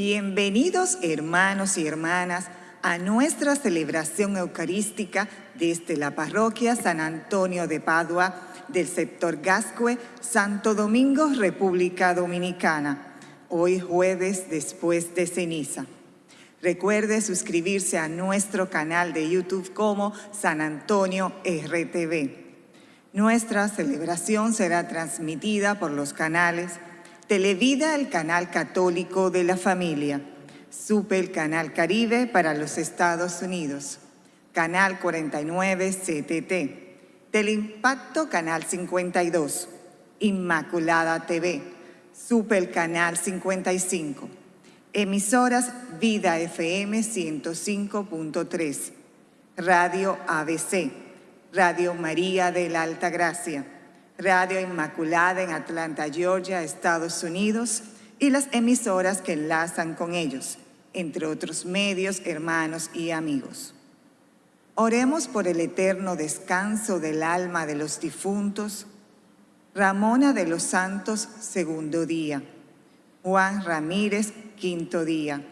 Bienvenidos hermanos y hermanas a nuestra celebración eucarística desde la parroquia San Antonio de Padua del sector Gascue, Santo Domingo, República Dominicana, hoy jueves después de ceniza. Recuerde suscribirse a nuestro canal de YouTube como San Antonio RTV. Nuestra celebración será transmitida por los canales Televida, el canal católico de la familia. Supe el canal Caribe para los Estados Unidos. Canal 49 CTT. Teleimpacto, canal 52. Inmaculada TV. Supe el canal 55. Emisoras Vida FM 105.3. Radio ABC. Radio María de la Alta Gracia Radio Inmaculada en Atlanta, Georgia, Estados Unidos, y las emisoras que enlazan con ellos, entre otros medios, hermanos y amigos. Oremos por el eterno descanso del alma de los difuntos, Ramona de los Santos, segundo día, Juan Ramírez, quinto día,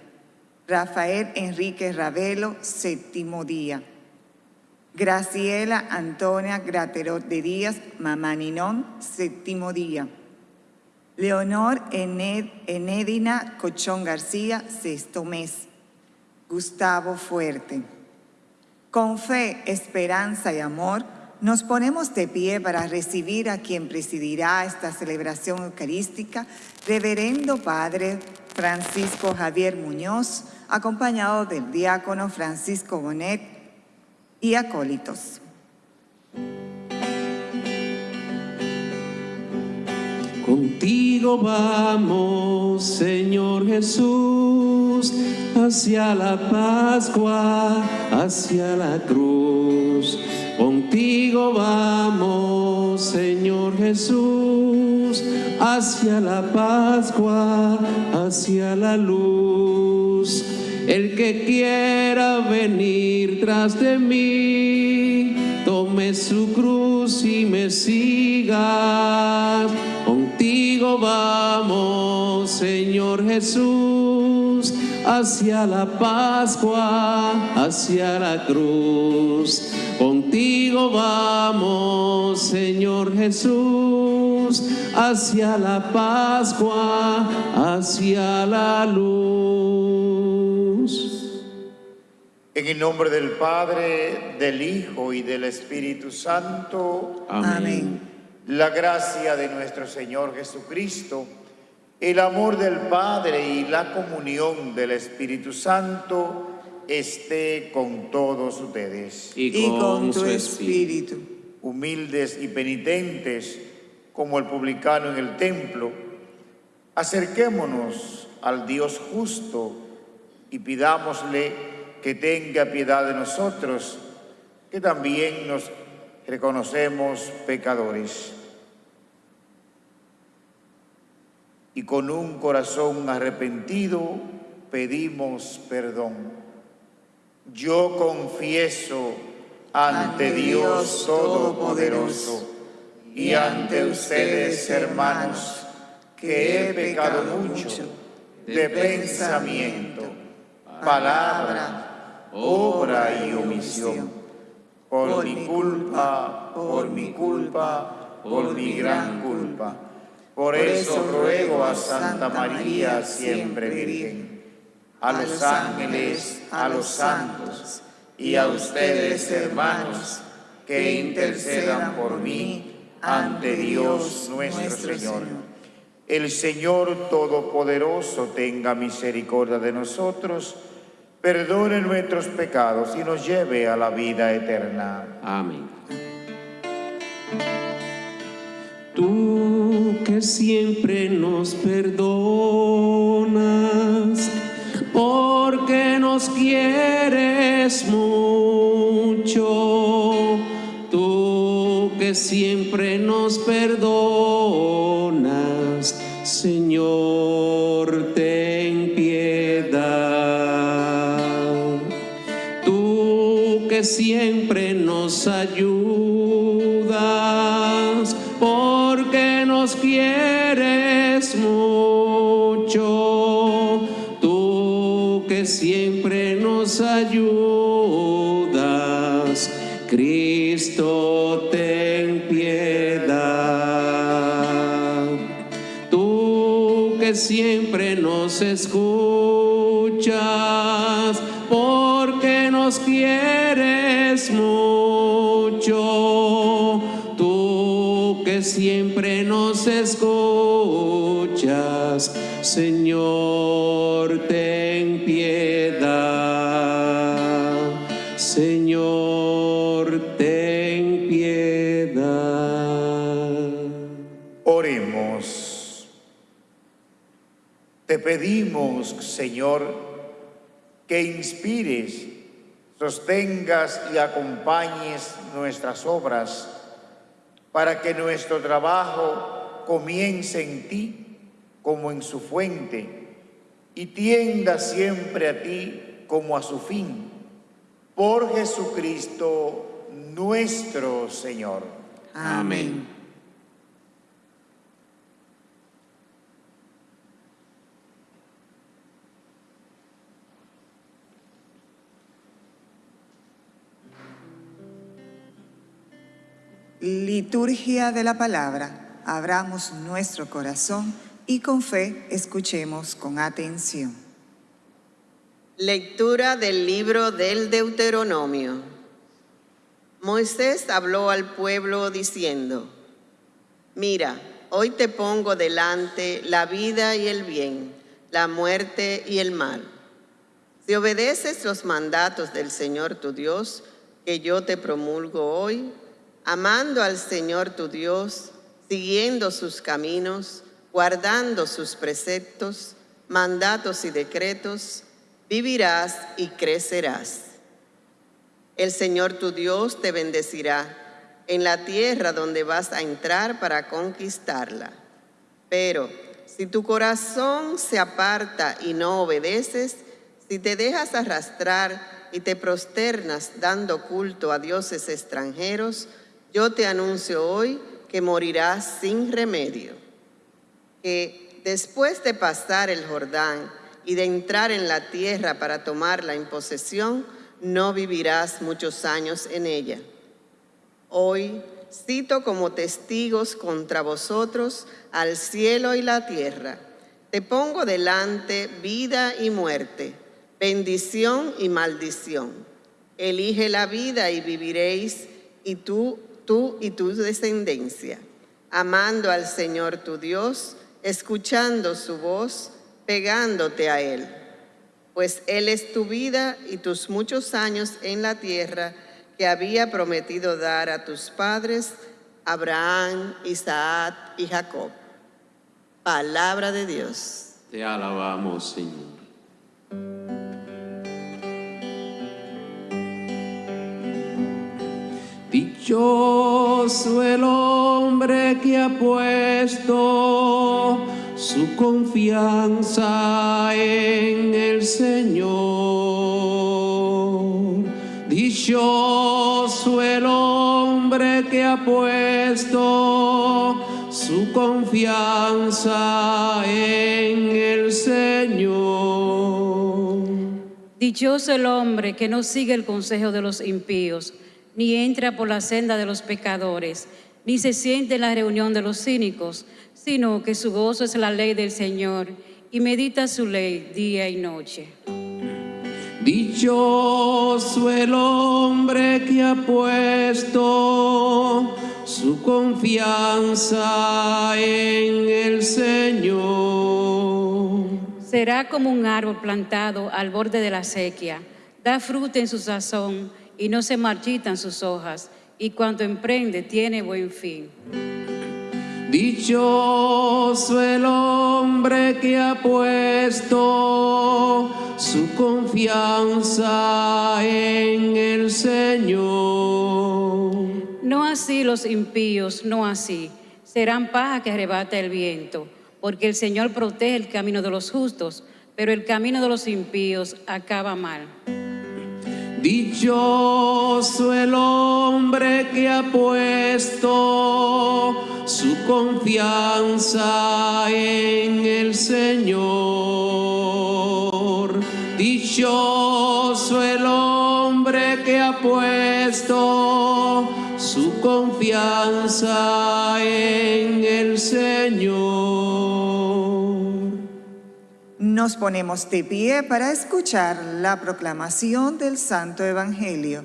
Rafael Enrique Ravelo, séptimo día, Graciela Antonia Graterot de Díaz, Mamá Ninón, séptimo día. Leonor Enedina Cochón García, sexto mes. Gustavo Fuerte. Con fe, esperanza y amor, nos ponemos de pie para recibir a quien presidirá esta celebración eucarística, Reverendo Padre Francisco Javier Muñoz, acompañado del diácono Francisco Bonet, y acólitos. Contigo vamos, Señor Jesús, hacia la Pascua, hacia la cruz. Contigo vamos, Señor Jesús, hacia la Pascua, hacia la luz. El que quiera venir tras de mí, tome su cruz y me siga. Contigo vamos, Señor Jesús, hacia la Pascua, hacia la cruz. Contigo vamos, Señor Jesús, hacia la Pascua, hacia la luz. En el nombre del Padre, del Hijo y del Espíritu Santo. Amén. La gracia de nuestro Señor Jesucristo, el amor del Padre y la comunión del Espíritu Santo esté con todos ustedes. Y con, tu espíritu. Humildes y penitentes, como el publicano en el templo, acerquémonos al Dios justo y pidámosle que tenga piedad de nosotros, que también nos reconocemos pecadores. Y con un corazón arrepentido pedimos perdón. Yo confieso ante Dios Todopoderoso y ante ustedes, hermanos, que he pecado mucho de pensamiento palabra, obra y omisión. Por mi culpa, por mi culpa, por mi gran culpa. Por eso ruego a Santa María, siempre Virgen, a los ángeles, a los santos y a ustedes, hermanos, que intercedan por mí ante Dios nuestro Señor. El Señor Todopoderoso tenga misericordia de nosotros, perdone nuestros pecados y nos lleve a la vida eterna. Amén. Tú siempre nos perdonas, porque nos quieres mucho. Tú que siempre nos perdonas, Señor, ten piedad. Tú que siempre nos escuchas, porque nos quieres mucho. Tú que siempre nos escuchas, Señor, pedimos, Señor, que inspires, sostengas y acompañes nuestras obras para que nuestro trabajo comience en ti como en su fuente y tienda siempre a ti como a su fin. Por Jesucristo nuestro Señor. Amén. Liturgia de la palabra. Abramos nuestro corazón y con fe escuchemos con atención. Lectura del libro del Deuteronomio. Moisés habló al pueblo diciendo, Mira, hoy te pongo delante la vida y el bien, la muerte y el mal. Si obedeces los mandatos del Señor tu Dios, que yo te promulgo hoy, amando al Señor tu Dios, siguiendo sus caminos, guardando sus preceptos, mandatos y decretos, vivirás y crecerás. El Señor tu Dios te bendecirá en la tierra donde vas a entrar para conquistarla. Pero si tu corazón se aparta y no obedeces, si te dejas arrastrar y te prosternas dando culto a dioses extranjeros, yo te anuncio hoy que morirás sin remedio, que después de pasar el Jordán y de entrar en la tierra para tomarla en posesión, no vivirás muchos años en ella. Hoy cito como testigos contra vosotros al cielo y la tierra. Te pongo delante vida y muerte, bendición y maldición. Elige la vida y viviréis, y tú tú y tu descendencia, amando al Señor tu Dios, escuchando su voz, pegándote a Él. Pues Él es tu vida y tus muchos años en la tierra que había prometido dar a tus padres, Abraham, Isaac y Jacob. Palabra de Dios. Te alabamos, Señor. Dichoso el hombre que ha puesto su confianza en el Señor. Dichoso el hombre que ha puesto su confianza en el Señor. Dichoso el hombre que no sigue el consejo de los impíos ni entra por la senda de los pecadores, ni se siente en la reunión de los cínicos, sino que su gozo es la ley del Señor y medita su ley día y noche. Dichoso el hombre que ha puesto su confianza en el Señor. Será como un árbol plantado al borde de la sequía, da fruta en su sazón y no se marchitan sus hojas, y cuando emprende tiene buen fin. Dichoso el hombre que ha puesto su confianza en el Señor. No así los impíos, no así. Serán paja que arrebata el viento, porque el Señor protege el camino de los justos, pero el camino de los impíos acaba mal. Dichoso el hombre que ha puesto su confianza en el Señor. Dichoso el hombre que ha puesto su confianza en el Señor. Nos ponemos de pie para escuchar la proclamación del Santo Evangelio.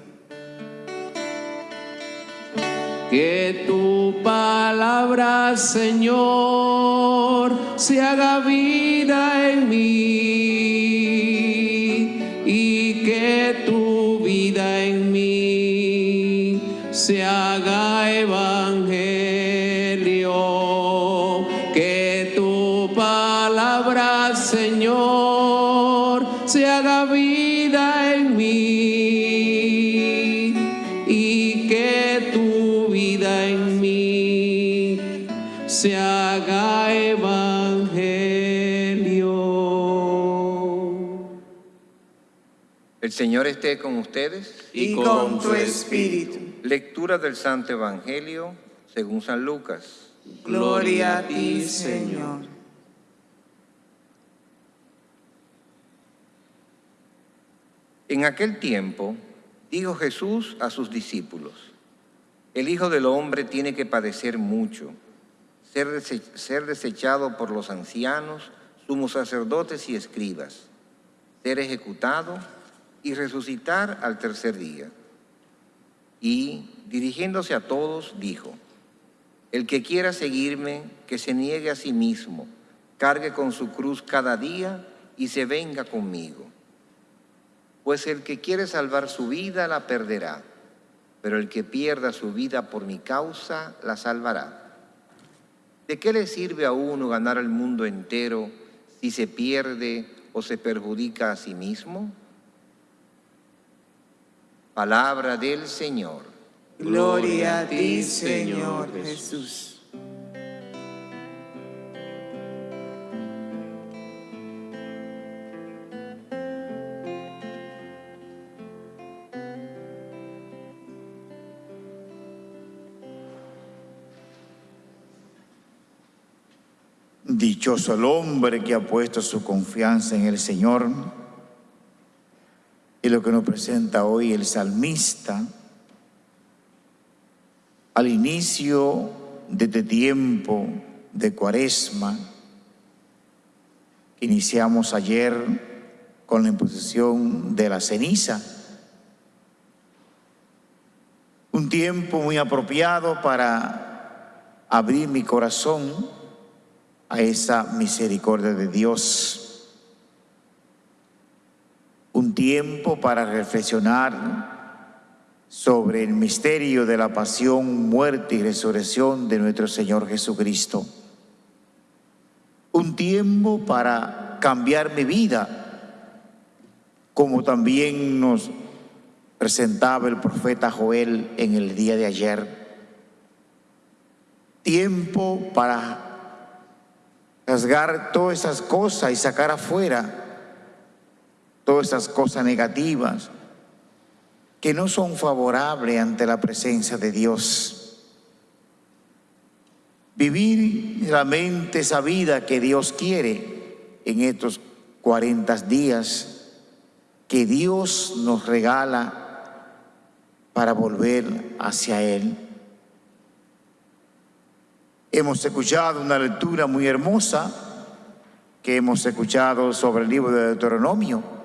Que tu palabra, Señor, se haga vida en mí y que tu vida en mí se haga evangelio. El Señor esté con ustedes. Y con tu espíritu. Lectura del Santo Evangelio según San Lucas. Gloria a ti, Señor. En aquel tiempo dijo Jesús a sus discípulos, el Hijo del Hombre tiene que padecer mucho, ser, ser desechado por los ancianos, sumos sacerdotes y escribas, ser ejecutado y resucitar al tercer día. Y, dirigiéndose a todos, dijo, el que quiera seguirme, que se niegue a sí mismo, cargue con su cruz cada día y se venga conmigo. Pues el que quiere salvar su vida la perderá, pero el que pierda su vida por mi causa la salvará. ¿De qué le sirve a uno ganar el mundo entero si se pierde o se perjudica a sí mismo? Palabra del Señor. Gloria a ti, Señor Jesús. Dichoso el hombre que ha puesto su confianza en el Señor. Y lo que nos presenta hoy el salmista al inicio de este tiempo de cuaresma que iniciamos ayer con la imposición de la ceniza. Un tiempo muy apropiado para abrir mi corazón a esa misericordia de Dios. Un tiempo para reflexionar sobre el misterio de la pasión, muerte y resurrección de nuestro Señor Jesucristo. Un tiempo para cambiar mi vida, como también nos presentaba el profeta Joel en el día de ayer. Tiempo para rasgar todas esas cosas y sacar afuera todas esas cosas negativas que no son favorables ante la presencia de Dios. Vivir realmente esa vida que Dios quiere en estos 40 días que Dios nos regala para volver hacia Él. Hemos escuchado una lectura muy hermosa que hemos escuchado sobre el libro de Deuteronomio.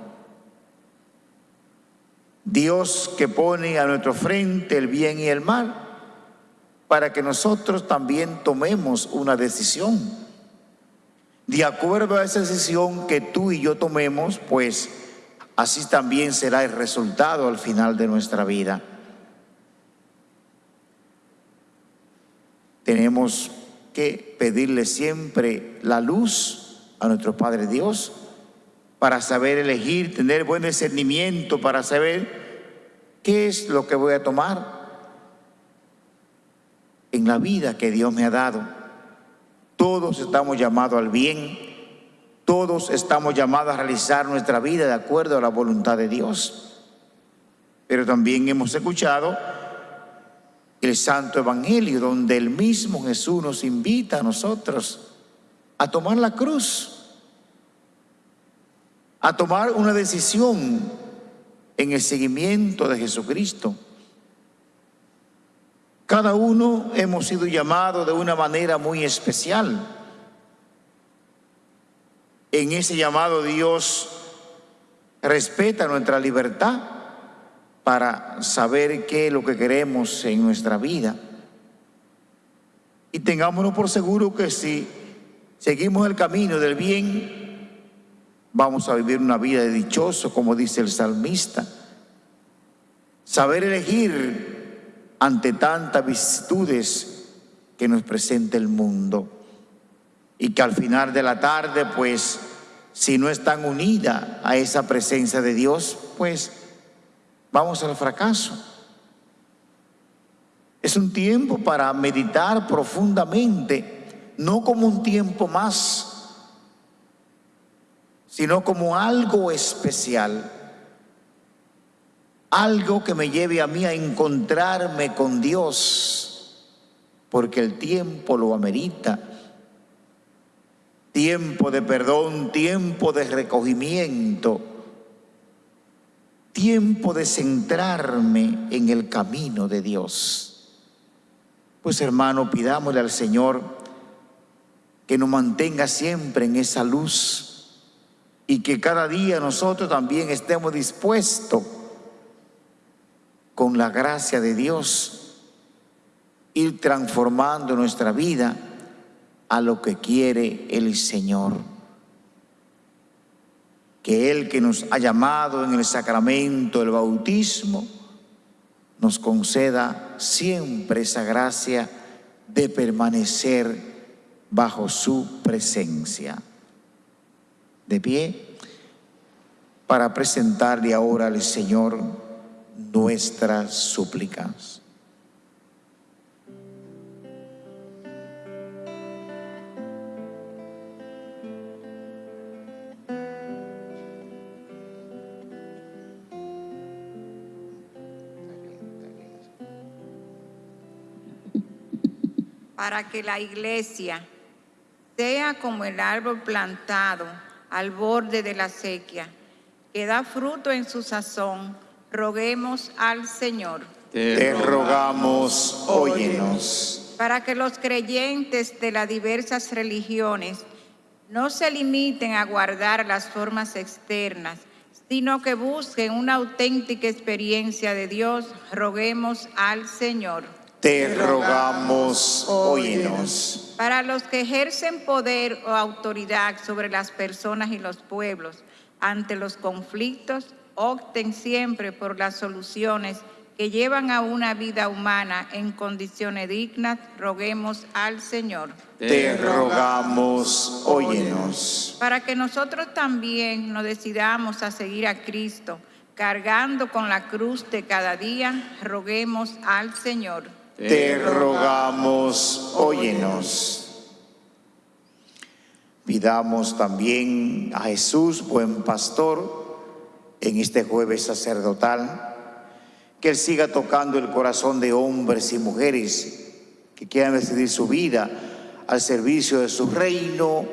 Dios que pone a nuestro frente el bien y el mal para que nosotros también tomemos una decisión. De acuerdo a esa decisión que tú y yo tomemos, pues así también será el resultado al final de nuestra vida. Tenemos que pedirle siempre la luz a nuestro Padre Dios para saber elegir, tener buen discernimiento, para saber qué es lo que voy a tomar en la vida que Dios me ha dado. Todos estamos llamados al bien, todos estamos llamados a realizar nuestra vida de acuerdo a la voluntad de Dios. Pero también hemos escuchado el Santo Evangelio, donde el mismo Jesús nos invita a nosotros a tomar la cruz, a tomar una decisión en el seguimiento de Jesucristo. Cada uno hemos sido llamados de una manera muy especial. En ese llamado Dios respeta nuestra libertad para saber qué es lo que queremos en nuestra vida. Y tengámonos por seguro que si seguimos el camino del bien, vamos a vivir una vida de dichoso, como dice el salmista. Saber elegir ante tantas vicitudes que nos presenta el mundo. Y que al final de la tarde, pues, si no están unidas a esa presencia de Dios, pues vamos al fracaso. Es un tiempo para meditar profundamente, no como un tiempo más, sino como algo especial, algo que me lleve a mí a encontrarme con Dios, porque el tiempo lo amerita. Tiempo de perdón, tiempo de recogimiento, tiempo de centrarme en el camino de Dios. Pues hermano, pidámosle al Señor que nos mantenga siempre en esa luz y que cada día nosotros también estemos dispuestos con la gracia de Dios ir transformando nuestra vida a lo que quiere el Señor. Que Él que nos ha llamado en el sacramento del bautismo, nos conceda siempre esa gracia de permanecer bajo su presencia. De pie, para presentarle ahora al Señor nuestras súplicas. para que la iglesia sea como el árbol plantado al borde de la sequía, que da fruto en su sazón, roguemos al Señor. Te rogamos, óyenos. Para que los creyentes de las diversas religiones no se limiten a guardar las formas externas, sino que busquen una auténtica experiencia de Dios, roguemos al Señor. Te rogamos, óyenos. Para los que ejercen poder o autoridad sobre las personas y los pueblos ante los conflictos, opten siempre por las soluciones que llevan a una vida humana en condiciones dignas, roguemos al Señor. Te rogamos, óyenos. Para que nosotros también nos decidamos a seguir a Cristo, cargando con la cruz de cada día, roguemos al Señor. Te rogamos, óyenos. Pidamos también a Jesús, buen pastor, en este jueves sacerdotal, que Él siga tocando el corazón de hombres y mujeres que quieran decidir su vida al servicio de su reino.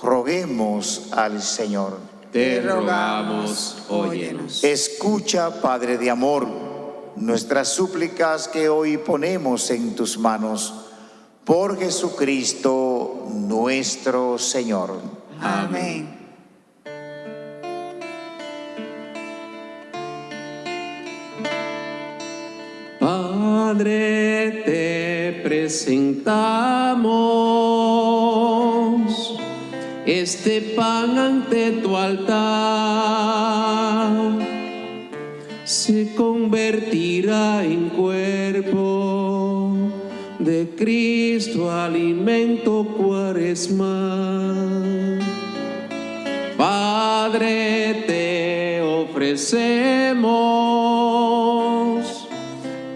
Roguemos al Señor. Te rogamos, óyenos. Escucha, Padre de amor, nuestras súplicas que hoy ponemos en tus manos. Por Jesucristo nuestro Señor. Amén. Padre, te presentamos este pan ante tu altar. Se convertirá en cuerpo de Cristo, alimento cuaresmal. Padre, te ofrecemos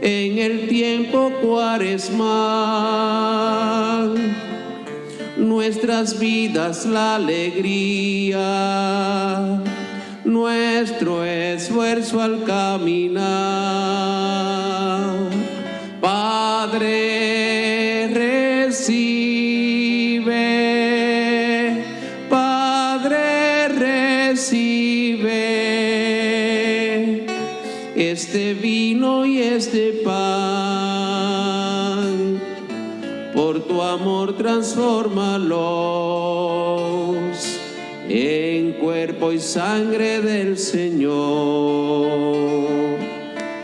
en el tiempo cuaresmal nuestras vidas la alegría, nuestro esfuerzo al caminar. Padre, recibe, Padre, recibe este vino y este pan, por tu amor transfórmalo. Cuerpo y sangre del Señor.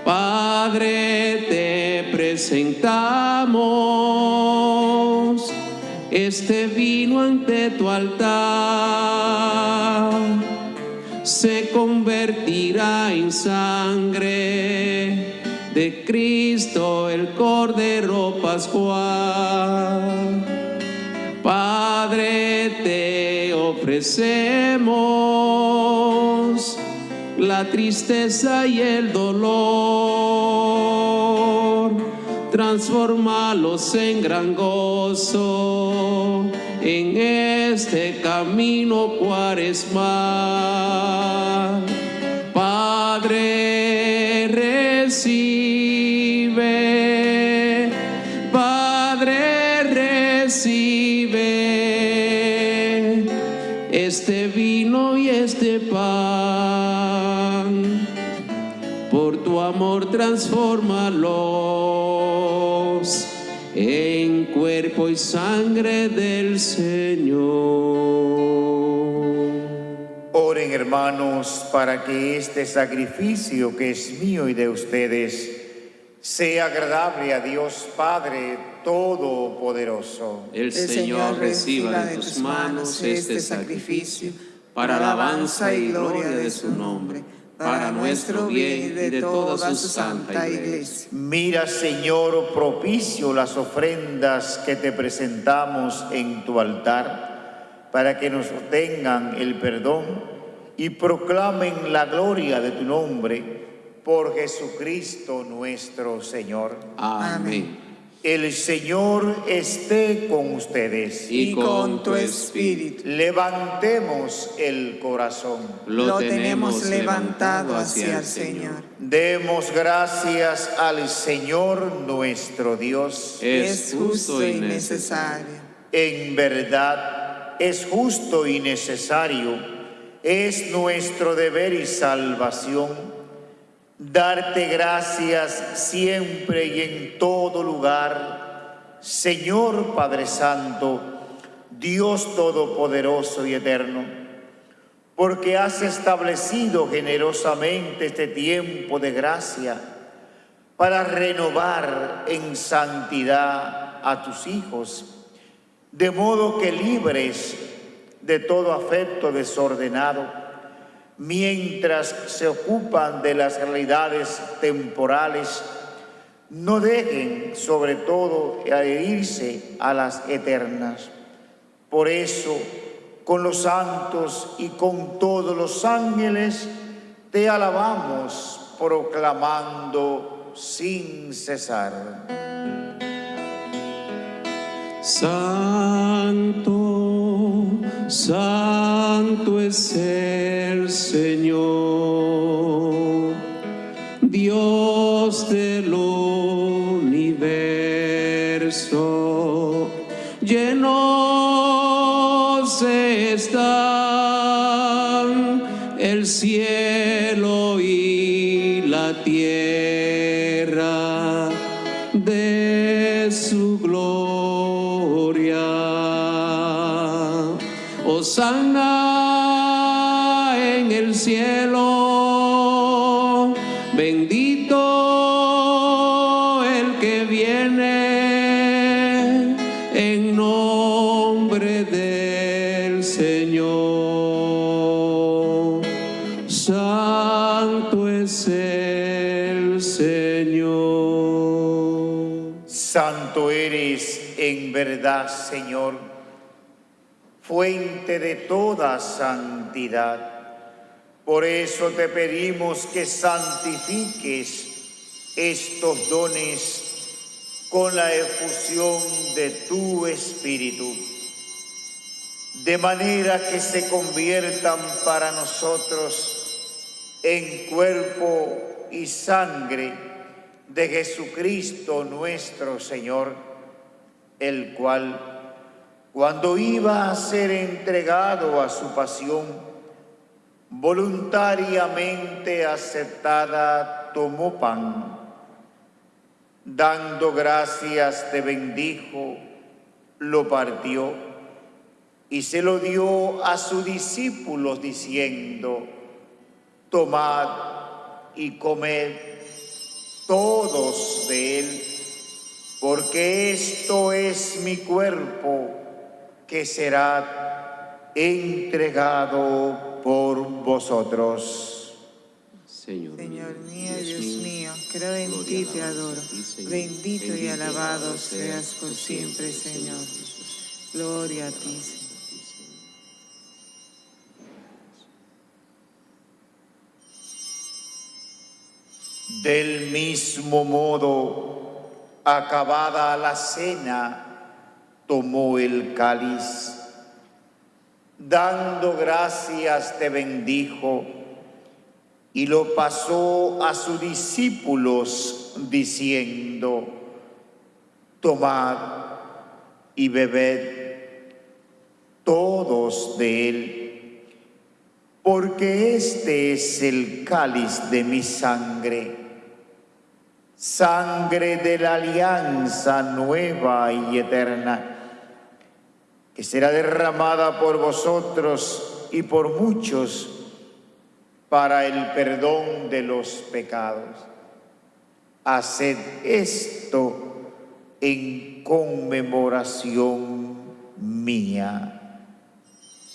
Padre, te presentamos este vino ante tu altar. Se convertirá en sangre de Cristo el Cordero Pascual. Padre, te ofrecemos la tristeza y el dolor. Transformalos en gran gozo en este camino cuaresmal. Padre, recibe. Padre, recibe este vino y este pan. Amor transfórmalos en cuerpo y sangre del Señor. Oren hermanos para que este sacrificio que es mío y de ustedes sea agradable a Dios Padre Todopoderoso. El Señor reciba de tus manos este sacrificio para alabanza y gloria de su nombre, para nuestro bien y de toda su santa iglesia. Mira, Señor, propicio las ofrendas que te presentamos en tu altar, para que nos tengan el perdón y proclamen la gloria de tu nombre por Jesucristo nuestro Señor. Amén. El Señor esté con ustedes. Y con tu espíritu Levantemos el corazón. lo tenemos levantado hacia el Señor. Demos gracias al Señor nuestro Dios. Es justo y necesario. En verdad es justo y necesario, es nuestro deber y salvación darte gracias siempre y en todo lugar, Señor Padre Santo, Dios Todopoderoso y Eterno, porque has establecido generosamente este tiempo de gracia para renovar en santidad a tus hijos, de modo que libres de todo afecto desordenado, mientras se ocupan de las realidades temporales, no dejen sobre todo adherirse a las eternas. Por eso, con los santos y con todos los ángeles, te alabamos proclamando sin cesar. Santo, santo es el Señor, Dios del universo, bendito el que viene en nombre del Señor. Santo es el Señor. Santo eres en verdad, Señor, fuente de toda santidad. Por eso te pedimos que santifiques estos dones con la efusión de tu Espíritu, de manera que se conviertan para nosotros en cuerpo y sangre de Jesucristo nuestro Señor, el cual, cuando iba a ser entregado a su pasión, voluntariamente aceptada, tomó pan, dando gracias te bendijo, lo partió y se lo dio a sus discípulos diciendo, tomad y comed todos de él, porque esto es mi cuerpo que será entregado por vosotros. Señor, mío, Dios, mío, creo en ti, te adoro. Bendito y alabado seas por siempre, Señor. Gloria a ti, Señor. Del mismo modo, acabada la cena, tomó el cáliz, dando gracias te bendijo y lo pasó a sus discípulos diciendo, tomad y bebed todos de él, porque este es el cáliz de mi sangre sangre de la alianza nueva y eterna, que será derramada por vosotros y por muchos para el perdón de los pecados. Haced esto en conmemoración mía.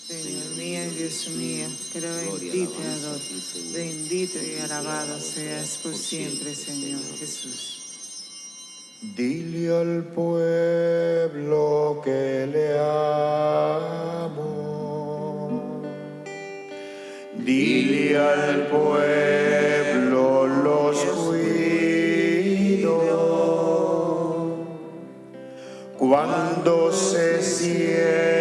Señor mío, Dios mío, creo en ti, te adoro. Bendito y alabado seas por siempre, Señor Jesús. Dile al pueblo que le amo. Dile al pueblo los cuido. Cuando se sientan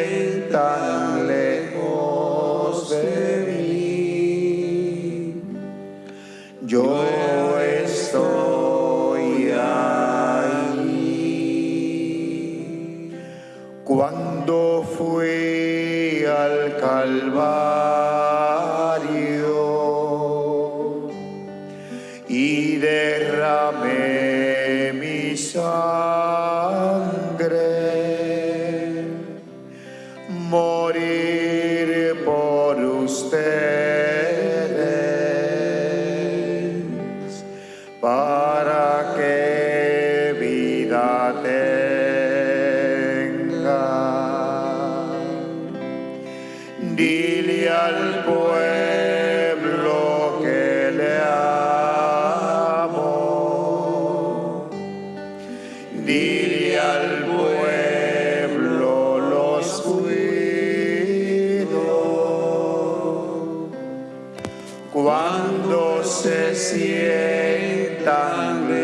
Cuando se sientan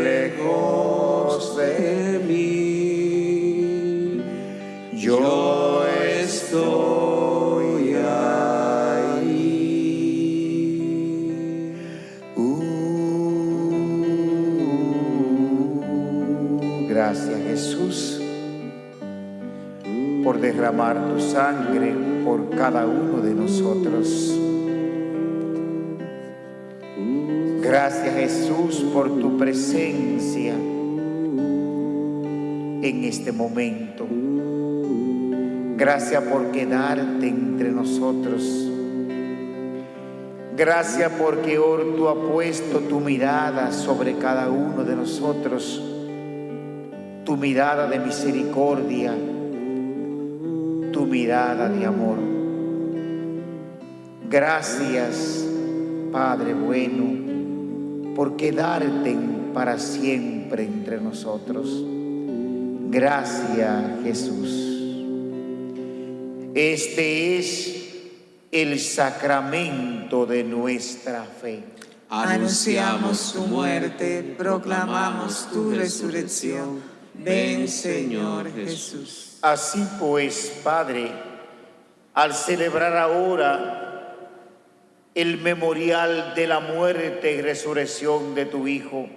lejos de mí, yo estoy ahí. Uh, gracias Jesús por derramar tu sangre por cada uno de nosotros. Gracias Jesús por tu presencia en este momento. Gracias por quedarte entre nosotros. Gracias porque hoy tú has puesto tu mirada sobre cada uno de nosotros, tu mirada de misericordia, tu mirada de amor. Gracias, Padre bueno, por quedarte para siempre entre nosotros. Gracias, Jesús. Este es el sacramento de nuestra fe. Anunciamos tu muerte, proclamamos tu resurrección. Ven, Señor Jesús. Así pues, Padre, al celebrar ahora el memorial de la muerte y resurrección de tu Hijo,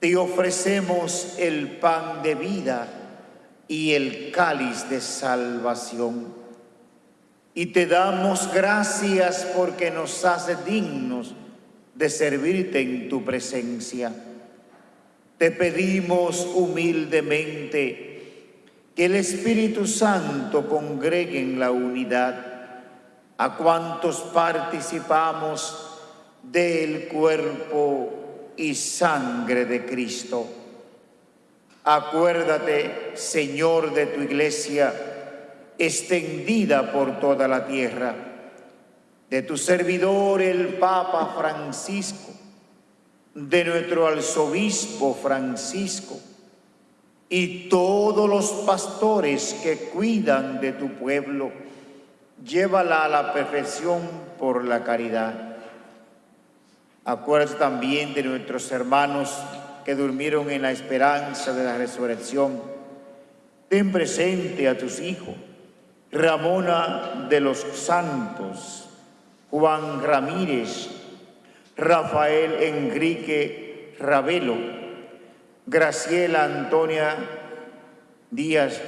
te ofrecemos el pan de vida y el cáliz de salvación. y te damos gracias porque nos hace dignos de servirte en tu presencia. Te pedimos humildemente que el Espíritu Santo congregue en la unidad a cuantos participamos del cuerpo y sangre de Cristo. Acuérdate, Señor, de tu iglesia extendida por toda la tierra, de tu servidor el Papa Francisco, de nuestro arzobispo Francisco y todos los pastores que cuidan de tu pueblo, llévala a la perfección por la caridad. Acuérdate también de nuestros hermanos que durmieron en la esperanza de la resurrección. Ten presente a tus hijos Ramona de los Santos, Juan Ramírez, Rafael Enrique Ravelo, Graciela Antonia Díaz,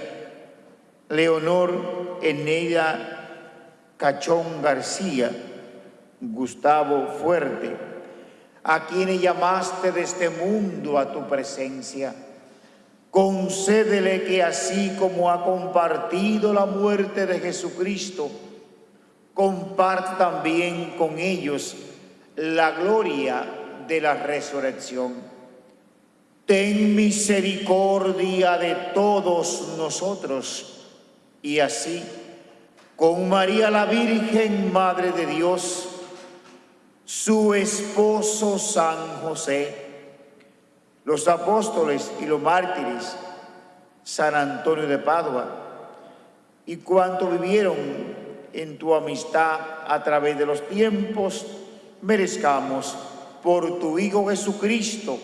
Leonor Eneida Cachón García, Gustavo Fuerte, a quienes llamaste de este mundo a tu presencia concédele que así como ha compartido la muerte de Jesucristo, comparte también con ellos la gloria de la resurrección. Ten misericordia de todos nosotros y así, con María la Virgen, Madre de Dios, su esposo San José, los apóstoles y los mártires, San Antonio de Padua, y cuanto vivieron en tu amistad a través de los tiempos, merezcamos por tu Hijo Jesucristo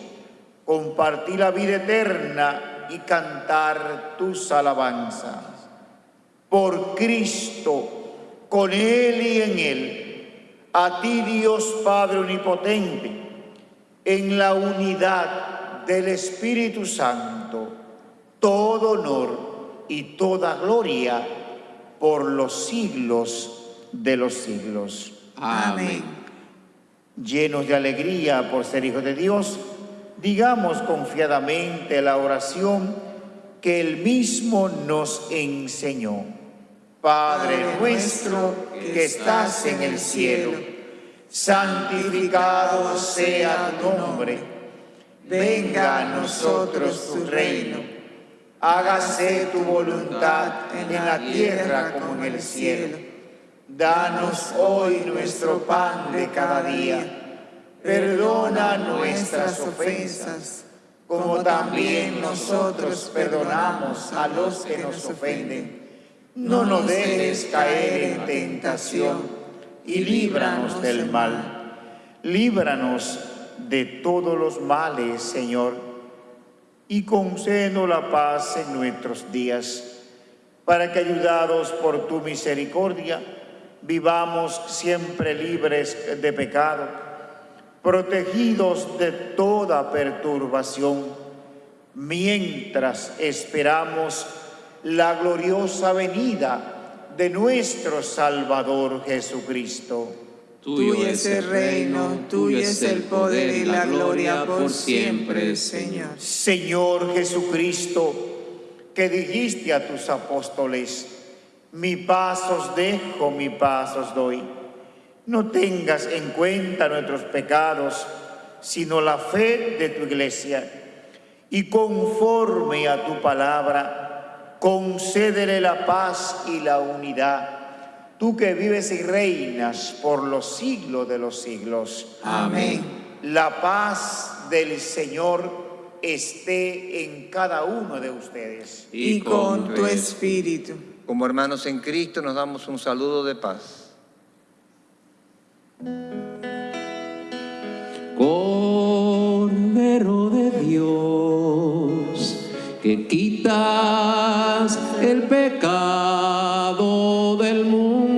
compartir la vida eterna y cantar tus alabanzas. Por Cristo, con Él y en Él, a ti Dios Padre Omnipotente, en la unidad del Espíritu Santo, todo honor y toda gloria por los siglos de los siglos. Amén. Llenos de alegría por ser hijos de Dios, digamos confiadamente la oración que Él mismo nos enseñó. Padre nuestro que estás en el cielo, santificado sea tu nombre venga a nosotros tu reino. Hágase tu voluntad en la tierra como en el cielo. Danos hoy nuestro pan de cada día. Perdona nuestras ofensas, como también nosotros perdonamos a los que nos ofenden. No nos dejes caer en tentación y líbranos del mal. Líbranos de todos los males, Señor, y concédenos la paz en nuestros días, para que ayudados por tu misericordia, vivamos siempre libres de pecado, protegidos de toda perturbación, mientras esperamos la gloriosa venida de nuestro Salvador Jesucristo. Tuyo es el reino, tuyo es el poder y la gloria por siempre, Señor. Señor Jesucristo, que dijiste a tus apóstoles, mi paz os dejo, mi paz os doy. No tengas en cuenta nuestros pecados, sino la fe de tu iglesia. Y conforme a tu palabra, concédele la paz y la unidad tú que vives y reinas por los siglos de los siglos. Amén. La paz del Señor esté en cada uno de ustedes. Y con tu espíritu. Como hermanos en Cristo nos damos un saludo de paz. Cordero de Dios, que quitas el pecado del mundo.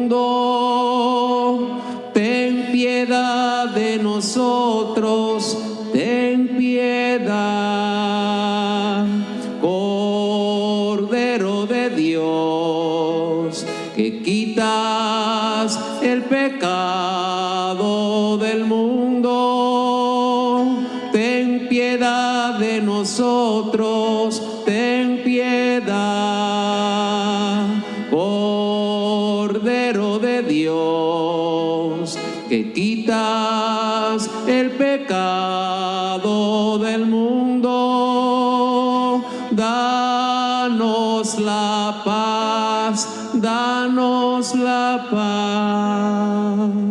Nosotros, ten piedad, Cordero de Dios, que quita quitas el pecado del mundo, ten piedad de nosotros, quitas el pecado del mundo, danos la paz, danos la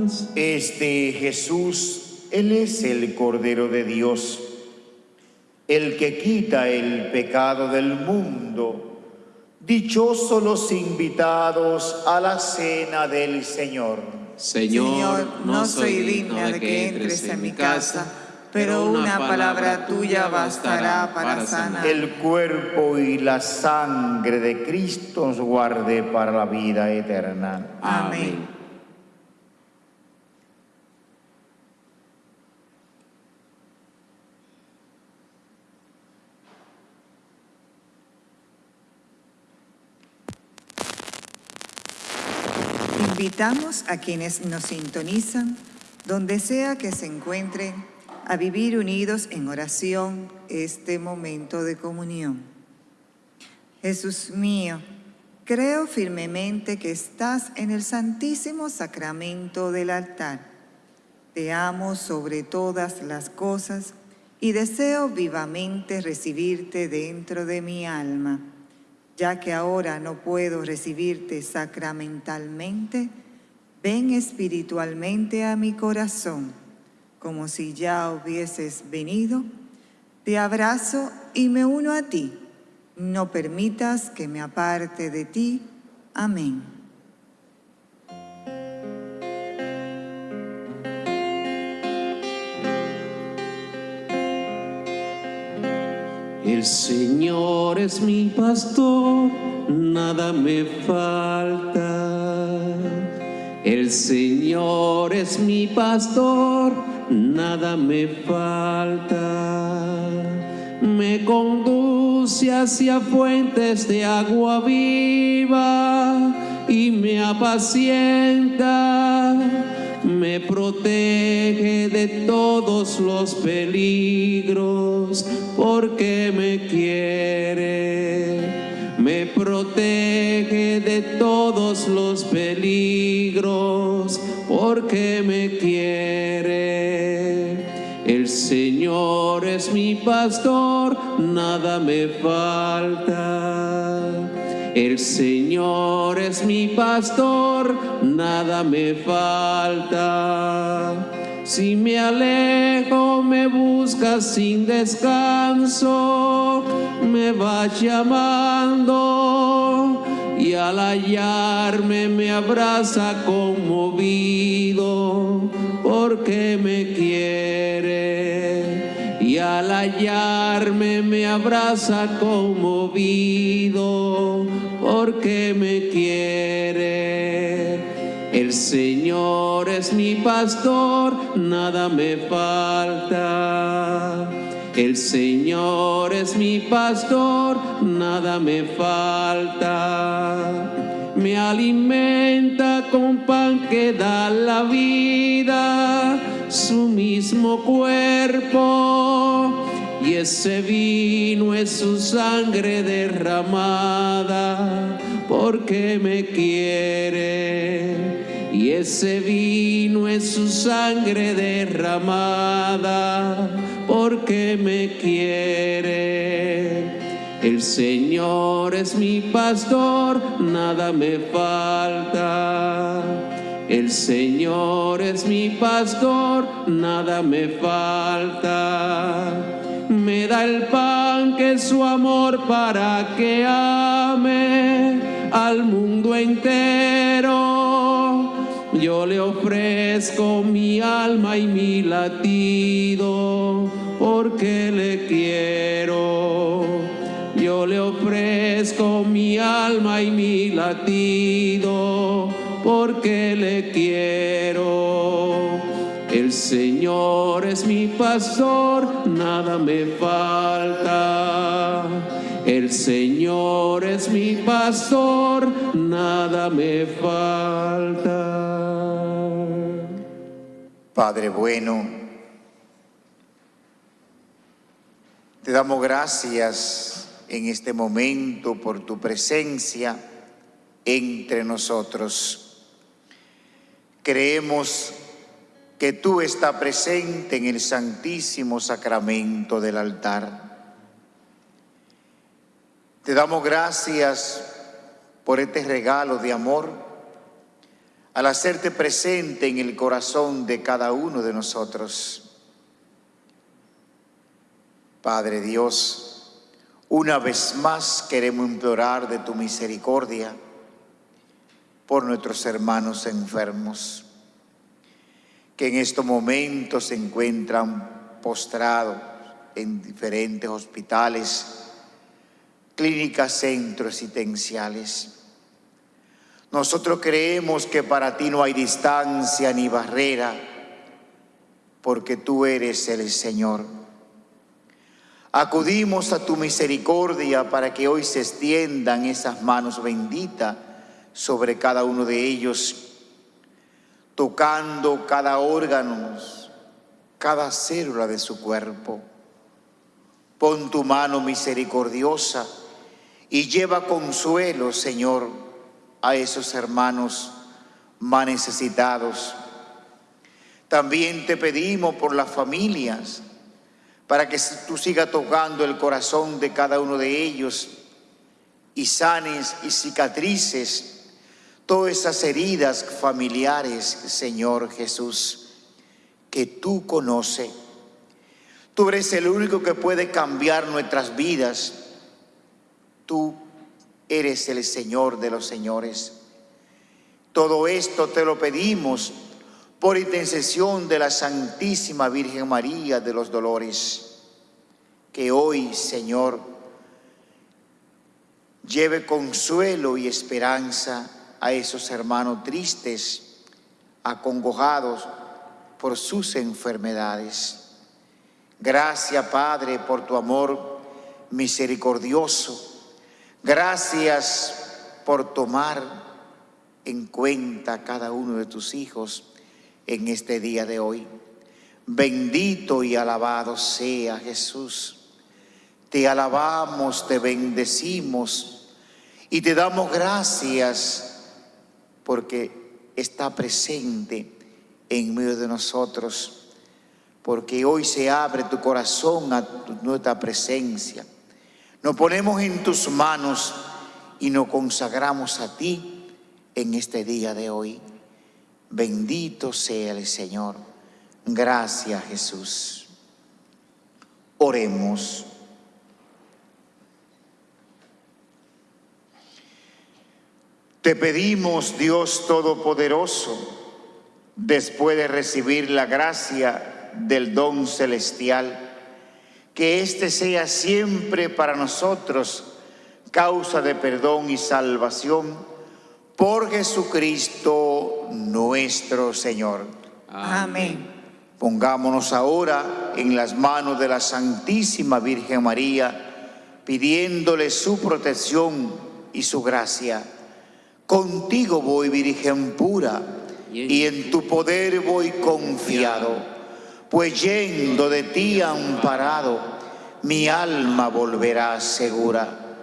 paz. Este Jesús, Él es el Cordero de Dios, el que quita el pecado del mundo. Dichosos los invitados a la cena del Señor. Señor, no soy digna de que entres en mi casa, pero una palabra tuya bastará para sanar. El cuerpo y la sangre de Cristo nos guarde para la vida eterna. Amén. Invitamos a quienes nos sintonizan, donde sea que se encuentren, a vivir unidos en oración este momento de comunión. Jesús mío, creo firmemente que estás en el santísimo sacramento del altar. Te amo sobre todas las cosas y deseo vivamente recibirte dentro de mi alma ya que ahora no puedo recibirte sacramentalmente, ven espiritualmente a mi corazón, como si ya hubieses venido. Te abrazo y me uno a ti. No permitas que me aparte de ti. Amén. El Señor es mi pastor, nada me falta. El Señor es mi pastor, nada me falta. Me conduce hacia fuentes de agua viva y me apacienta me protege de todos los peligros, porque me quiere. Me protege de todos los peligros, porque me quiere. El Señor es mi pastor, nada me falta. El Señor es mi pastor, nada me falta. Si me alejo, me busca sin descanso, me va llamando y al hallarme me abraza conmovido porque me quiere y al hallarme me abraza conmovido porque me quiere. El Señor es mi pastor, nada me falta. El Señor es mi pastor, nada me falta. Me alimenta con pan que da la vida su mismo cuerpo y ese vino es su sangre derramada porque me quiere. Y ese vino es su sangre derramada porque me quiere. El Señor es mi pastor nada me falta. El Señor es mi pastor, nada me falta. Me da el pan que es su amor para que ame al mundo entero. Yo le ofrezco mi alma y mi latido porque le quiero. Yo le ofrezco mi alma y mi latido Señor es mi pastor, nada me falta. El Señor es mi pastor, nada me falta. Padre bueno, te damos gracias en este momento por tu presencia entre nosotros. Creemos que tú estás presente en el santísimo sacramento del altar. Te damos gracias por este regalo de amor al hacerte presente en el corazón de cada uno de nosotros. Padre Dios, una vez más queremos implorar de tu misericordia por nuestros hermanos enfermos, que en estos momentos se encuentran postrados en diferentes hospitales, clínicas, centros asistenciales nosotros creemos que para ti no hay distancia ni barrera, porque tú eres el Señor. Acudimos a tu misericordia para que hoy se extiendan esas manos benditas sobre cada uno de ellos, tocando cada órgano, cada célula de su cuerpo. Pon tu mano misericordiosa y lleva consuelo, Señor, a esos hermanos más necesitados. También te pedimos por las familias, para que tú sigas tocando el corazón de cada uno de ellos y sanes y cicatrices todas esas heridas familiares, Señor Jesús, que tú conoces. Tú eres el único que puede cambiar nuestras vidas. Tú eres el Señor de los señores. Todo esto te lo pedimos por intercesión de la Santísima Virgen María de los Dolores, que hoy, Señor, lleve consuelo y esperanza a esos hermanos tristes, acongojados por sus enfermedades. Gracias, Padre, por tu amor misericordioso Gracias por tomar en cuenta cada uno de tus hijos en este día de hoy. Bendito y alabado sea Jesús. Te alabamos, te bendecimos y te damos gracias porque está presente en medio de nosotros, porque hoy se abre tu corazón a nuestra presencia nos ponemos en tus manos y nos consagramos a ti en este día de hoy. Bendito sea el Señor. Gracias Jesús. Oremos. Te pedimos, Dios Todopoderoso, después de recibir la gracia del don celestial, que este sea siempre para nosotros causa de perdón y salvación por Jesucristo nuestro Señor. Amén. Pongámonos ahora en las manos de la Santísima Virgen María, pidiéndole su protección y su gracia. Contigo voy, Virgen pura, y en tu poder voy confiado pues yendo de ti amparado, mi alma volverá segura.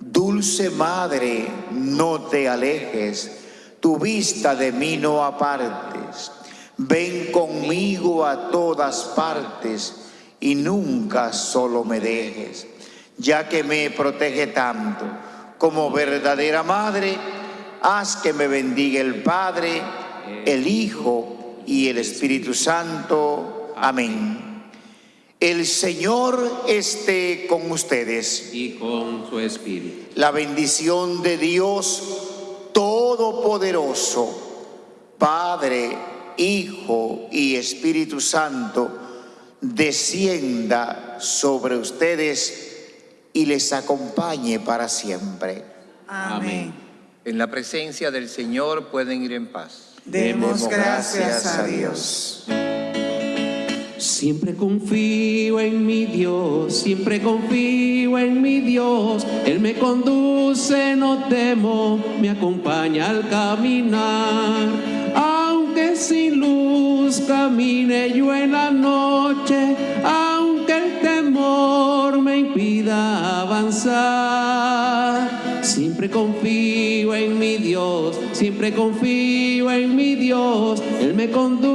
Dulce Madre, no te alejes, tu vista de mí no apartes. Ven conmigo a todas partes y nunca solo me dejes, ya que me protege tanto como verdadera Madre, haz que me bendiga el Padre, el Hijo y el Espíritu Santo. Amén. El Señor esté con ustedes. Y con su espíritu. La bendición de Dios Todopoderoso, Padre, Hijo y Espíritu Santo, descienda sobre ustedes y les acompañe para siempre. Amén. En la presencia del Señor pueden ir en paz. Demos gracias a Dios. Siempre confío en mi Dios, siempre confío en mi Dios. Él me conduce, no temo, me acompaña al caminar. Aunque sin luz camine yo en la noche, aunque el temor me impida avanzar. Siempre confío en mi Dios, siempre confío en mi Dios, Él me conduce.